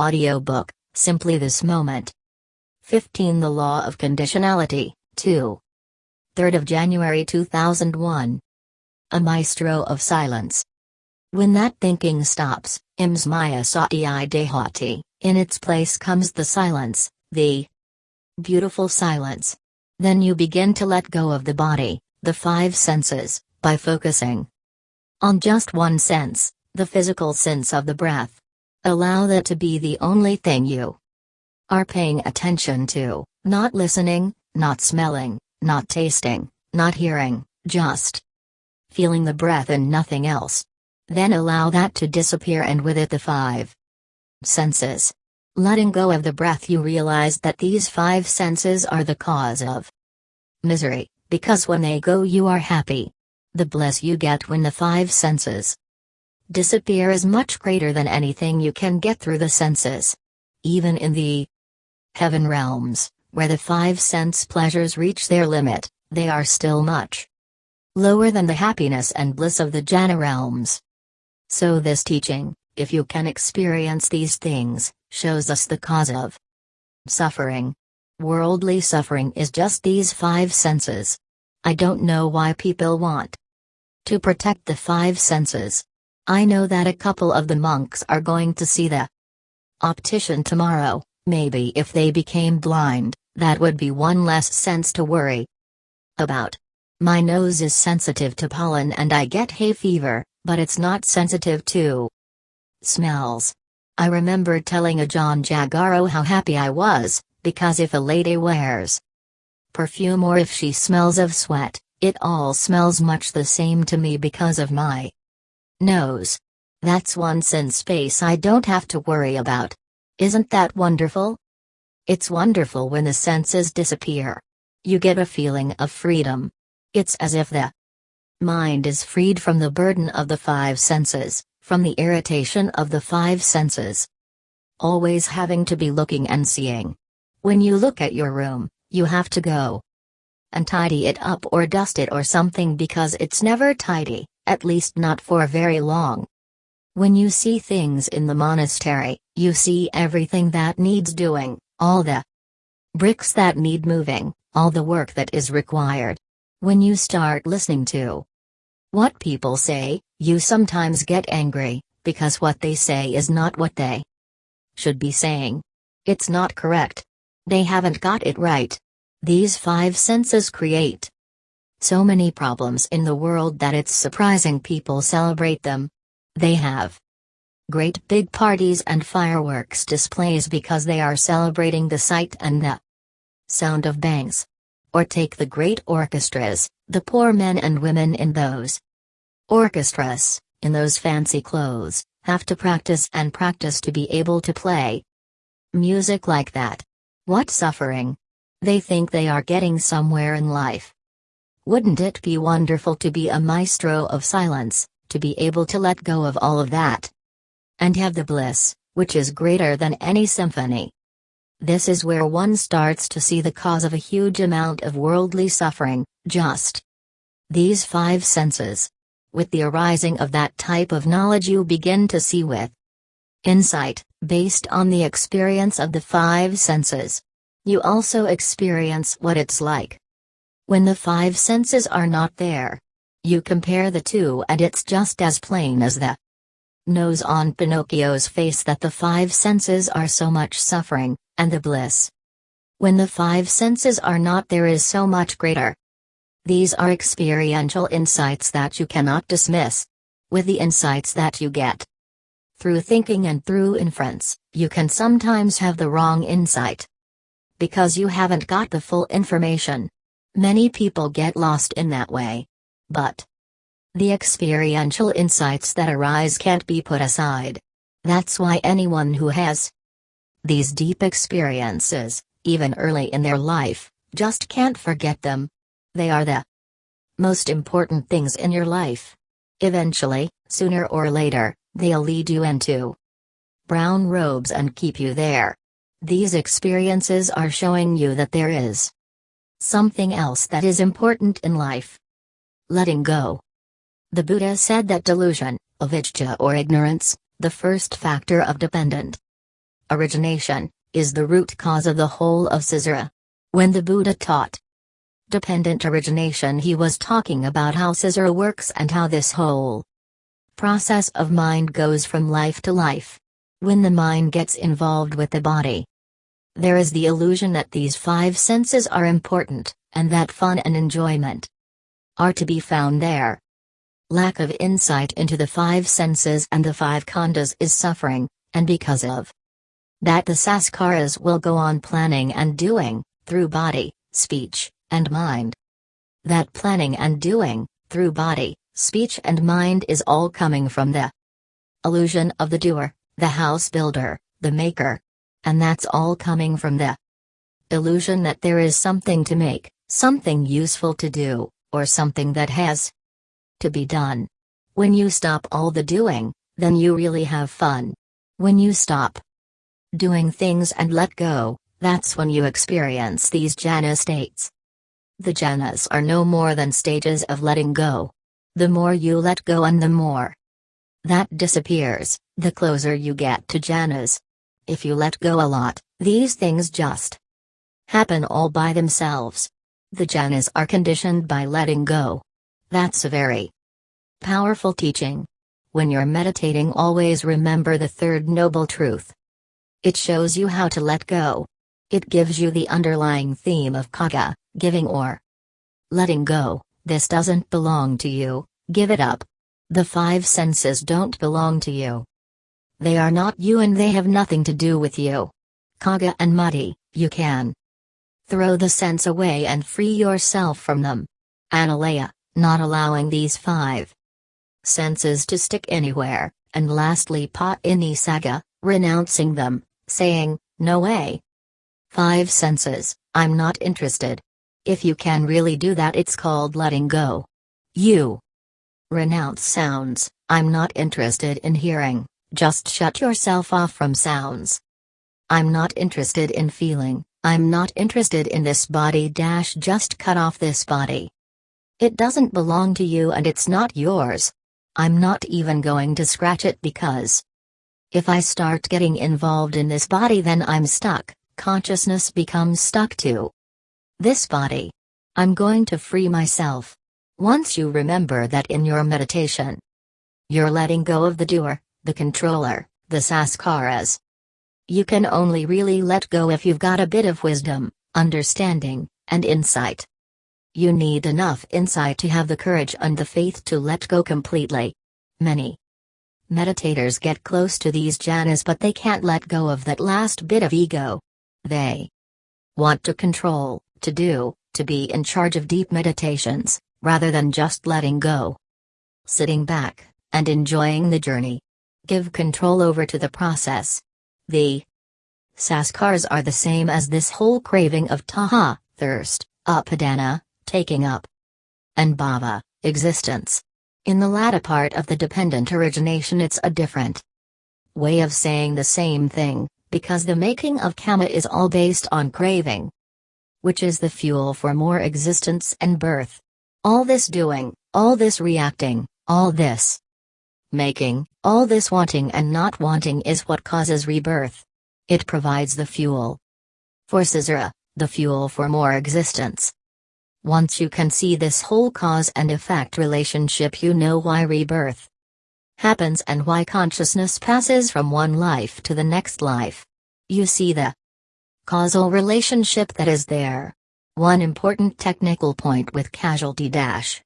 Audiobook, Simply This Moment. 15 The Law of Conditionality, 2. 3rd of January 2001. A Maestro of Silence. When that thinking stops, ims maya dehati, in its place comes the silence, the beautiful silence. Then you begin to let go of the body, the five senses, by focusing on just one sense, the physical sense of the breath. Allow that to be the only thing you are paying attention to, not listening, not smelling, not tasting, not hearing, just feeling the breath and nothing else. Then allow that to disappear and with it the five senses. Letting go of the breath, you realize that these five senses are the cause of misery, because when they go, you are happy. The bliss you get when the five senses disappear is much greater than anything you can get through the senses. Even in the heaven realms, where the five sense pleasures reach their limit, they are still much lower than the happiness and bliss of the jhana realms. So, this teaching, if you can experience these things, shows us the cause of suffering. Worldly suffering is just these five senses. I don't know why people want to protect the five senses. I know that a couple of the monks are going to see the optician tomorrow, maybe if they became blind, that would be one less sense to worry about. My nose is sensitive to pollen and I get hay fever, but it's not sensitive to smells. I remember telling Ajahn Jagaro how happy I was, because if a lady wears perfume or if she smells of sweat, it all smells much the same to me because of my nose. That's one sense space I don't have to worry about. Isn't that wonderful? It's wonderful when the senses disappear. You get a feeling of freedom. It's as if the mind is freed from the burden of the five senses, from the irritation of the five senses. Always having to be looking and seeing. When you look at your room, you have to go and tidy it up or dust it or something because it's never tidy at least not for very long. When you see things in the monastery, you see everything that needs doing, all the bricks that need moving, all the work that is required. When you start listening to what people say, you sometimes get angry, because what they say is not what they should be saying. It's not correct. They haven't got it right. These five senses create so many problems in the world that it's surprising people celebrate them. They have great big parties and fireworks displays because they are celebrating the sight and the sound of bangs. Or take the great orchestras, the poor men and women in those orchestras, in those fancy clothes, have to practice and practice to be able to play music like that. What suffering! They think they are getting somewhere in life. Wouldn't it be wonderful to be a maestro of silence, to be able to let go of all of that? And have the bliss, which is greater than any symphony. This is where one starts to see the cause of a huge amount of worldly suffering, just these five senses. With the arising of that type of knowledge, you begin to see with insight, based on the experience of the five senses. You also experience what it's like when the five senses are not there. You compare the two and it's just as plain as the nose on Pinocchio's face that the five senses are so much suffering, and the bliss. When the five senses are not there is so much greater. These are experiential insights that you cannot dismiss. With the insights that you get through thinking and through inference, you can sometimes have the wrong insight. Because you haven't got the full information, Many people get lost in that way. But the experiential insights that arise can't be put aside. That's why anyone who has these deep experiences, even early in their life, just can't forget them. They are the most important things in your life. Eventually, sooner or later, they'll lead you into brown robes and keep you there. These experiences are showing you that there is Something else that is important in life. Letting go. The Buddha said that delusion, avijja or ignorance, the first factor of dependent origination, is the root cause of the whole of samsara. When the Buddha taught dependent origination, he was talking about how samsara works and how this whole process of mind goes from life to life. When the mind gets involved with the body, there is the illusion that these five senses are important, and that fun and enjoyment are to be found there. Lack of insight into the five senses and the five khandhas is suffering, and because of that the sankharas will go on planning and doing, through body, speech, and mind. That planning and doing, through body, speech and mind is all coming from the illusion of the doer, the house builder, the maker. And that's all coming from the illusion that there is something to make, something useful to do, or something that has to be done. When you stop all the doing, then you really have fun. When you stop doing things and let go, that's when you experience these jhana states. The jhanas are no more than stages of letting go. The more you let go and the more that disappears, the closer you get to jhanas. If you let go a lot, these things just happen all by themselves. The jhanas are conditioned by letting go. That's a very powerful teaching. When you're meditating, always remember the third noble truth. It shows you how to let go. It gives you the underlying theme of caga, giving or letting go. This doesn't belong to you, give it up. The five senses don't belong to you. They are not you and they have nothing to do with you. Kaga and Muddy, you can throw the sense away and free yourself from them. Analea, not allowing these five senses to stick anywhere, and lastly Pa in Nisagga, renouncing them, saying, No way. Five senses, I'm not interested. If you can really do that, it's called letting go. You renounce sounds, I'm not interested in hearing, just shut yourself off from sounds. I'm not interested in feeling, I'm not interested in this body dash just cut off this body. It doesn't belong to you and it's not yours. I'm not even going to scratch it because if I start getting involved in this body, then I'm stuck, consciousness becomes stuck to this body. I'm going to free myself. Once you remember that in your meditation, you're letting go of the doer, the controller, the sankharas. You can only really let go if you've got a bit of wisdom, understanding, and insight. You need enough insight to have the courage and the faith to let go completely. Many Meditators get close to these jhanas but they can't let go of that last bit of ego. They want to control, to do, to be in charge of deep meditations, rather than just letting go. Sitting back, and enjoying the journey. Give control over to the process. The Sankharas are the same as this whole craving of tanha, thirst, upadana, taking up, and bhava, existence. In the latter part of the dependent origination, it's a different way of saying the same thing, because the making of kama is all based on craving, which is the fuel for more existence and birth. All this doing, all this reacting, all this making, all this wanting and not wanting is what causes rebirth. It provides the fuel for samsara, the fuel for more existence. Once you can see this whole cause and effect relationship, you know why rebirth happens and why consciousness passes from one life to the next life. You see the causal relationship that is there. One important technical point with causality dash.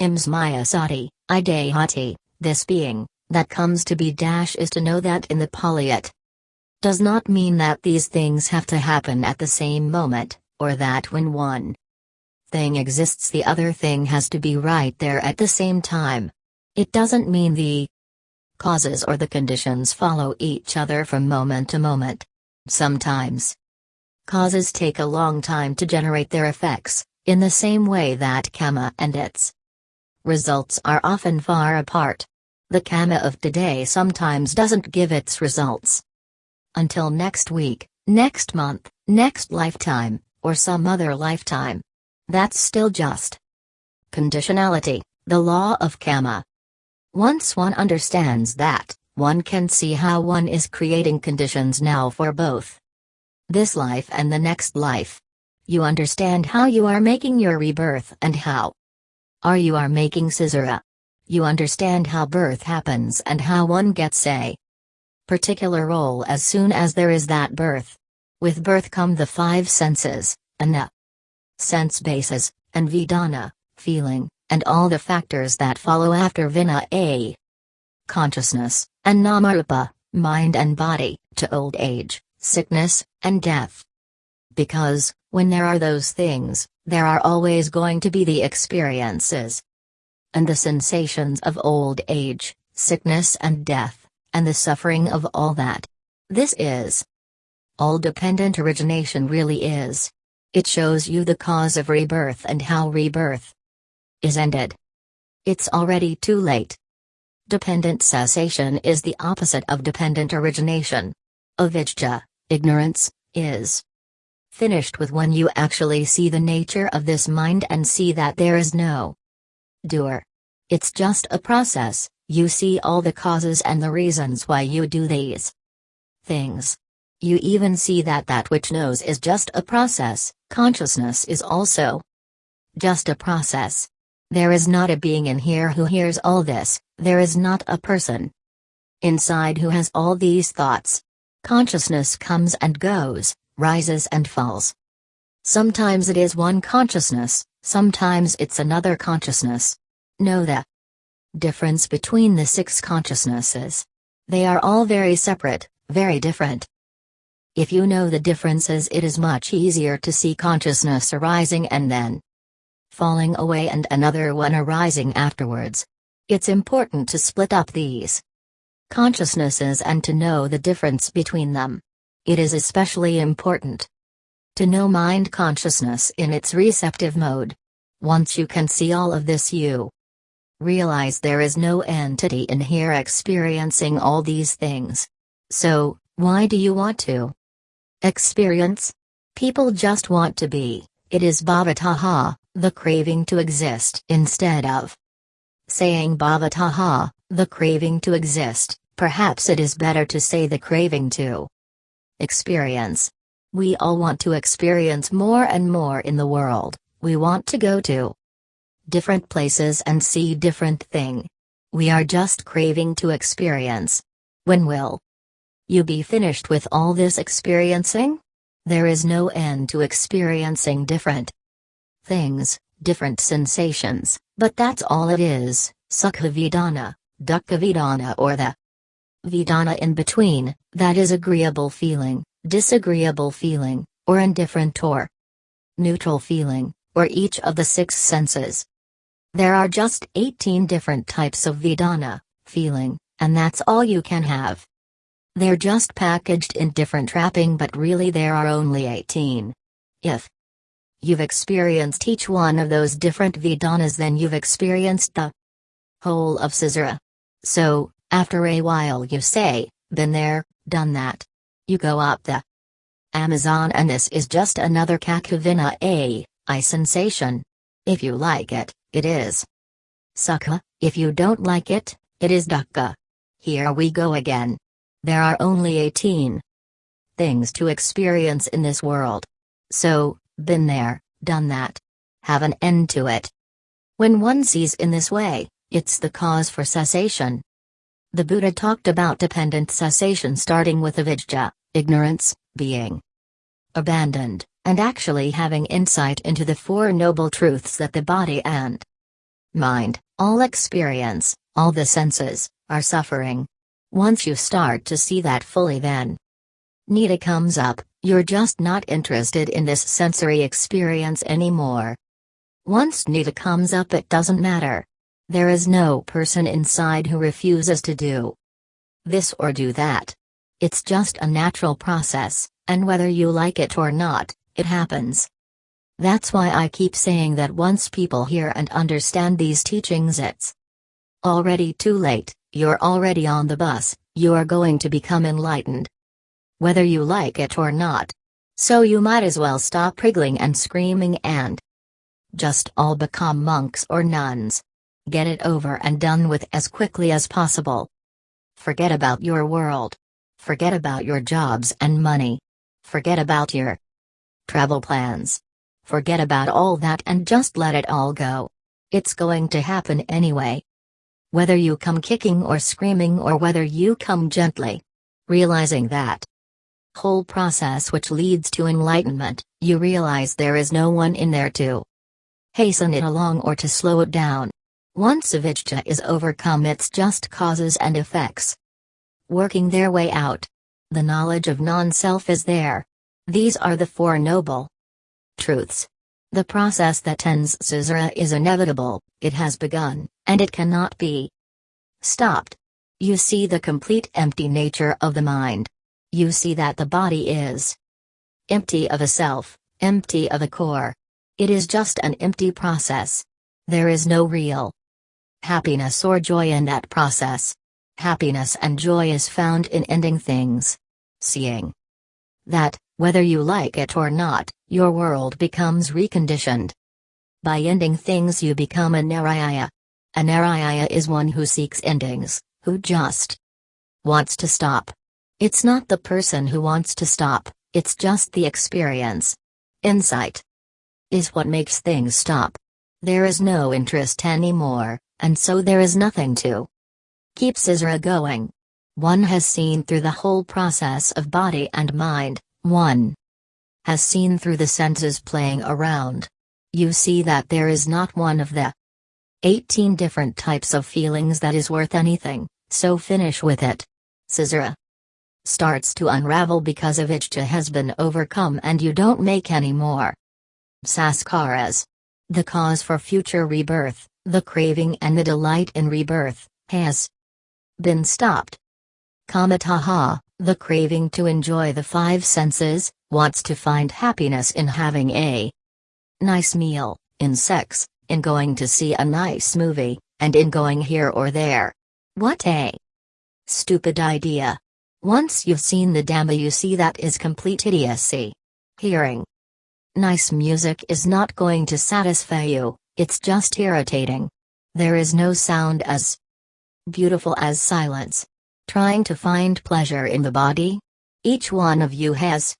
Ims Maya Sati, Idehati, this being, that comes to be dash is to know that in the Pali it does not mean that these things have to happen at the same moment, or that when one thing exists the other thing has to be right there at the same time. It doesn't mean the causes or the conditions follow each other from moment to moment. Sometimes causes take a long time to generate their effects, in the same way that kama and its results are often far apart. The kama of today sometimes doesn't give its results until next week, next month, next lifetime, or some other lifetime. That's still just conditionality, the law of karma. Once one understands that, one can see how one is creating conditions now for both this life and the next life. You understand how you are making your rebirth and how are you are making samsara. You understand how birth happens and how one gets a particular role as soon as there is that birth. With birth come the five senses, ana, sense bases, and vedana, feeling, and all the factors that follow after vinnana consciousness, and namarupa, mind and body, to old age, sickness, and death. Because, when there are those things, there are always going to be the experiences and the sensations of old age, sickness, and death, and the suffering of all that. This is all dependent origination really is. It shows you the cause of rebirth and how rebirth is ended. It's already too late. Dependent cessation is the opposite of dependent origination. Avidya, ignorance, is finished with when you actually see the nature of this mind and see that there is no doer. It's just a process, you see all the causes and the reasons why you do these things. You even see that that which knows is just a process, consciousness is also just a process. There is not a being in here who hears all this, there is not a person inside who has all these thoughts. Consciousness comes and goes, rises and falls. Sometimes it is one consciousness, sometimes it's another consciousness. Know the difference between the six consciousnesses. They are all very separate, very different. If you know the differences, it is much easier to see consciousness arising and then falling away and another one arising afterwards. It's important to split up these consciousnesses and to know the difference between them. It is especially important to know mind consciousness in its receptive mode. Once you can see all of this, you realize there is no entity in here experiencing all these things. So, why do you want to? Experience? People just want to be, it is bhavatanha, the craving to exist instead of saying bhavatanha, the craving to exist, perhaps it is better to say the craving to experience. We all want to experience more and more in the world, we want to go to different places and see different thing. We are just craving to experience. When will you be finished with all this experiencing? There is no end to experiencing different things, different sensations, but that's all it is, Sukha Vedana, Dukkha Vedana or the Vedana in between, that is agreeable feeling, disagreeable feeling, or indifferent or neutral feeling, or each of the six senses. There are just 18 different types of Vedana, feeling, and that's all you can have. They're just packaged in different wrapping but really there are only 18. If you've experienced each one of those different Vedanas then you've experienced the whole of samsara. So, after a while you say, been there, done that. You go up the Amazon and this is just another Kakavina A, eye sensation. If you like it, it is. Sukha, if you don't like it, it is Dukkha. Here we go again. There are only 18 things to experience in this world. So, been there, done that. Have an end to it. When one sees in this way, it's the cause for cessation. The Buddha talked about dependent cessation starting with avidya, ignorance, being abandoned, and actually having insight into the Four Noble Truths that the body and mind, all experience, all the senses, are suffering. Once you start to see that fully, then Nita comes up, you're just not interested in this sensory experience anymore. Once Nita comes up, it doesn't matter. There is no person inside who refuses to do this or do that. It's just a natural process, and whether you like it or not, it happens. That's why I keep saying that once people hear and understand these teachings, it's already too late. You're already on the bus, you are going to become enlightened. Whether you like it or not. So you might as well stop wriggling and screaming and just all become monks or nuns. Get it over and done with as quickly as possible. Forget about your world. Forget about your jobs and money. Forget about your travel plans. Forget about all that and just let it all go. It's going to happen anyway. Whether you come kicking or screaming or whether you come gently. Realizing that whole process which leads to enlightenment, you realize there is no one in there to hasten it along or to slow it down. Once avijja is overcome it's just causes and effects. Working their way out. The knowledge of non-self is there. These are the Four Noble Truths. The process that ends samsara is inevitable, it has begun, and it cannot be stopped. You see the complete empty nature of the mind. You see that the body is empty of a self, empty of a core. It is just an empty process. There is no real happiness or joy in that process. Happiness and joy is found in ending things. Seeing that, whether you like it or not, your world becomes reconditioned. By ending things you become a Narayana. A Narayana is one who seeks endings, who just wants to stop. It's not the person who wants to stop, it's just the experience. Insight is what makes things stop. There is no interest anymore, and so there is nothing to keep samsara going. One has seen through the whole process of body and mind, one has seen through the senses playing around. You see that there is not one of the 18 different types of feelings that is worth anything, so finish with it. samsara starts to unravel because avijja has been overcome and you don't make any more. Sankharas. The cause for future rebirth, the craving and the delight in rebirth, has been stopped. Kamatanha, the craving to enjoy the five senses, wants to find happiness in having a nice meal, in sex, in going to see a nice movie, and in going here or there. What a stupid idea. Once you've seen the Dhamma you see that is complete idiocy. Hearing nice music is not going to satisfy you, it's just irritating. There is no sound as beautiful as silence. Trying to find pleasure in the body? Each one of you has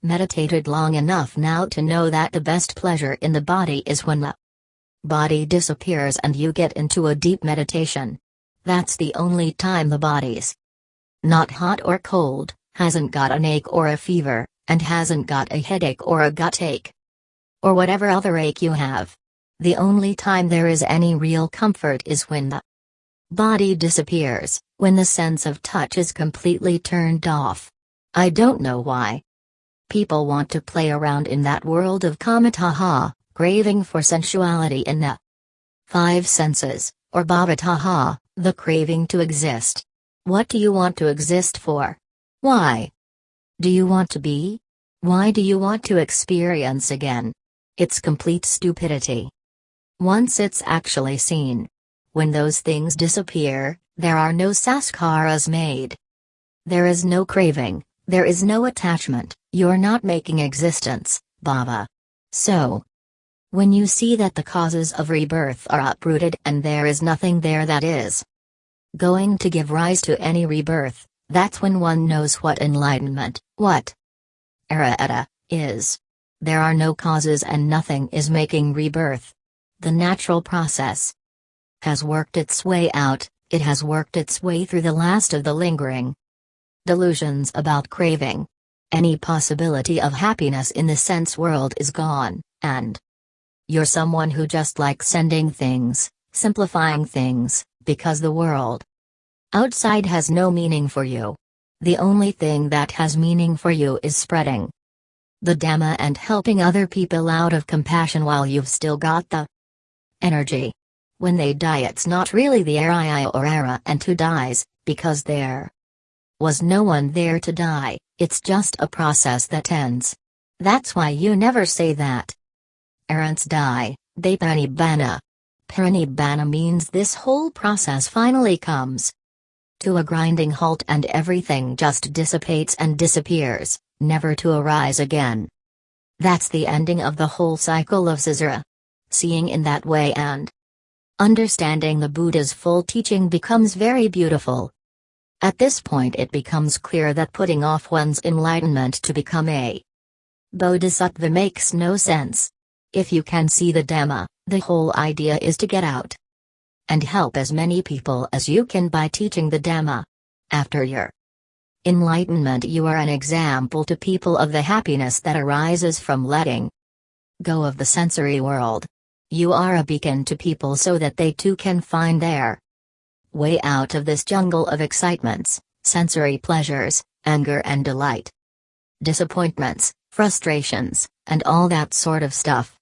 meditated long enough now to know that the best pleasure in the body is when the body disappears and you get into a deep meditation. That's the only time the body's not hot or cold, hasn't got an ache or a fever, and hasn't got a headache or a gut ache. Or whatever other ache you have. The only time there is any real comfort is when the body disappears, when the sense of touch is completely turned off. I don't know why. People want to play around in that world of kamatanha, craving for sensuality in the five senses, or bhavatanha, the craving to exist. What do you want to exist for? Why? Do you want to be? Why do you want to experience again? It's complete stupidity. Once it's actually seen. When those things disappear, there are no sankharas made. There is no craving, there is no attachment, you're not making existence, bhava. So, when you see that the causes of rebirth are uprooted and there is nothing there that is going to give rise to any rebirth, that's when one knows what enlightenment, what arahata, is. There are no causes and nothing is making rebirth. The natural process has worked its way out, it has worked its way through the last of the lingering delusions about craving. Any possibility of happiness in the sense world is gone, and you're someone who just likes sending things, simplifying things, because the world outside has no meaning for you. The only thing that has meaning for you is spreading the Dhamma and helping other people out of compassion while you've still got the energy. When they die, it's not really the Araya or Arahant who dies, because there was no one there to die, it's just a process that ends. That's why you never say that arahants die, they parinibbana. Parinibbana means this whole process finally comes to a grinding halt and everything just dissipates and disappears, never to arise again. That's the ending of the whole cycle of samsara. Seeing in that way and understanding the Buddha's full teaching becomes very beautiful. At this point, it becomes clear that putting off one's enlightenment to become a bodhisattva makes no sense. If you can see the Dhamma, the whole idea is to get out and help as many people as you can by teaching the Dhamma. After your enlightenment, you are an example to people of the happiness that arises from letting go of the sensory world. You are a beacon to people so that they too can find their way out of this jungle of excitements, sensory pleasures, anger and delight, disappointments, frustrations, and all that sort of stuff.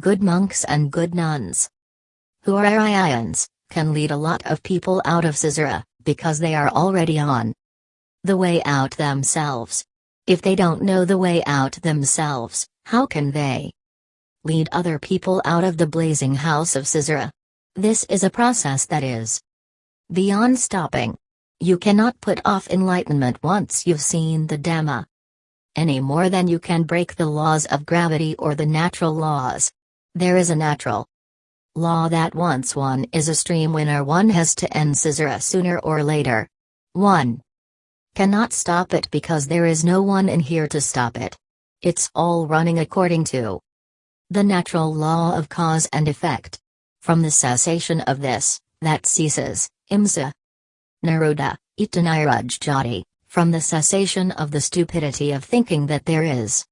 Good monks and good nuns who are Aryans, can lead a lot of people out of samsara, because they are already on the way out themselves. If they don't know the way out themselves, how can they lead other people out of the blazing house of samsara? This is a process that is beyond stopping. You cannot put off enlightenment once you've seen the Dhamma. Any more than you can break the laws of gravity or the natural laws. There is a natural law that once one is a stream winner one has to end samsara sooner or later. 1. Cannot stop it because there is no one in here to stop it. It's all running according to the natural law of cause and effect. From the cessation of this, that ceases, imsa. Naroda, itaniraj from the cessation of the stupidity of thinking that there is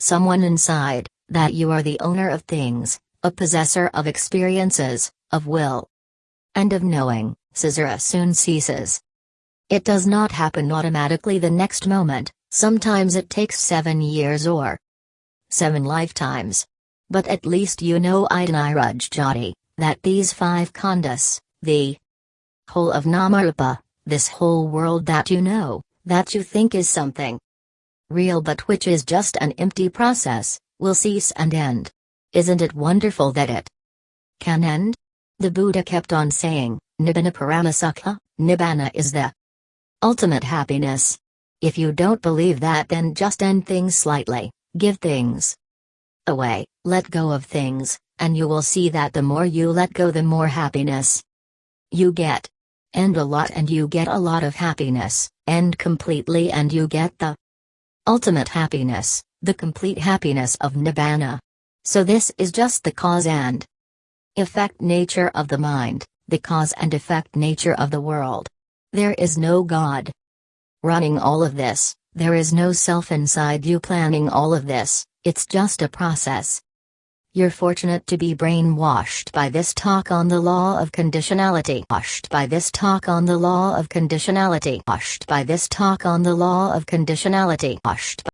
someone inside, that you are the owner of things, a possessor of experiences, of will, and of knowing, samsara soon ceases. It does not happen automatically the next moment, sometimes it takes seven years or seven lifetimes. But at least you know Idanirajjati, that these five khandhas, the whole of Namarupa, this whole world that you know, that you think is something real but which is just an empty process, will cease and end. Isn't it wonderful that it can end? The Buddha kept on saying, Nibbana Paramasukha, Nibbana is the ultimate happiness. If you don't believe that, then just end things slightly, give things away, let go of things, and you will see that the more you let go, the more happiness you get. End a lot and you get a lot of happiness, end completely and you get the ultimate happiness, the complete happiness of Nibbana. So this is just the cause and effect nature of the mind, the cause and effect nature of the world. There is no God running all of this, there is no self inside you planning all of this, it's just a process. You're fortunate to be brainwashed by this talk on the law of conditionality. Washed by this talk on the law of conditionality. Washed by this talk on the law of conditionality. Washed